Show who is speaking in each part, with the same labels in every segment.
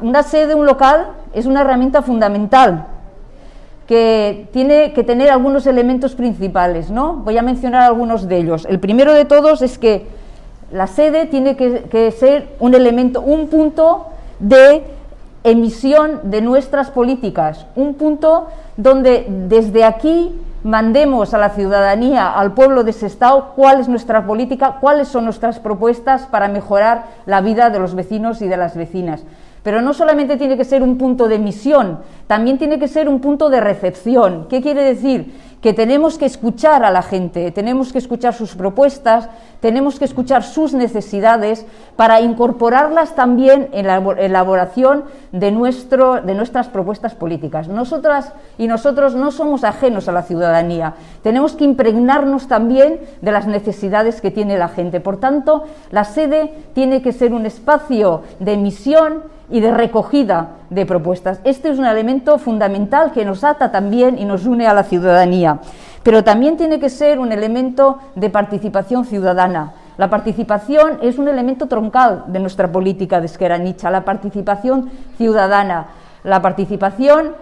Speaker 1: una sede, un local, es una herramienta fundamental que tiene que tener algunos elementos principales, ¿no? Voy a mencionar algunos de ellos. El primero de todos es que la sede tiene que, ser un elemento, un punto de emisión de nuestras políticas, un punto donde desde aquí mandemos a la ciudadanía, al pueblo de Sestao, cuál es nuestra política, cuáles son nuestras propuestas para mejorar la vida de los vecinos y de las vecinas. Pero no solamente tiene que ser un punto de emisión, también tiene que ser un punto de recepción. ¿Qué quiere decir? que tenemos que escuchar a la gente, tenemos que escuchar sus propuestas, tenemos que escuchar sus necesidades para incorporarlas también en la elaboración de, nuestro, de nuestras propuestas políticas. Nosotras y nosotros no somos ajenos a la ciudadanía, tenemos que impregnarnos también de las necesidades que tiene la gente. Por tanto, la sede tiene que ser un espacio de emisión y de recogida de propuestas. Este es un elemento fundamental que nos ata también y nos une a la ciudadanía, pero también tiene que ser un elemento de participación ciudadana. La participación es un elemento troncal de nuestra política de Esqueranicha, la participación ciudadana. La participación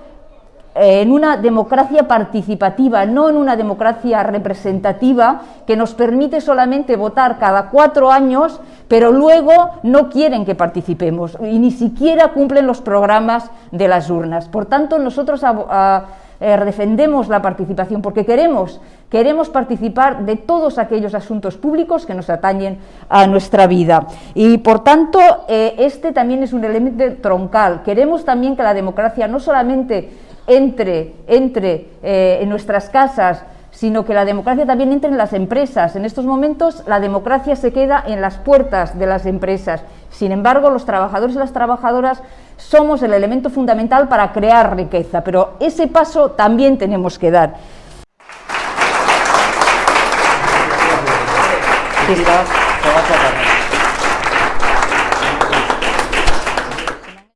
Speaker 1: en una democracia participativa, no en una democracia representativa que nos permite solamente votar cada cuatro años, pero luego no quieren que participemos y ni siquiera cumplen los programas de las urnas. Por tanto, nosotros eh, defendemos la participación porque queremos, queremos participar de todos aquellos asuntos públicos que nos atañen a nuestra vida. Y por tanto, eh, este también es un elemento troncal. Queremos también que la democracia no solamente entre, entre eh, en nuestras casas, sino que la democracia también entre en las empresas. En estos momentos la democracia se queda en las puertas de las empresas. Sin embargo, los trabajadores y las trabajadoras somos el elemento fundamental para crear riqueza, pero ese paso también tenemos que dar.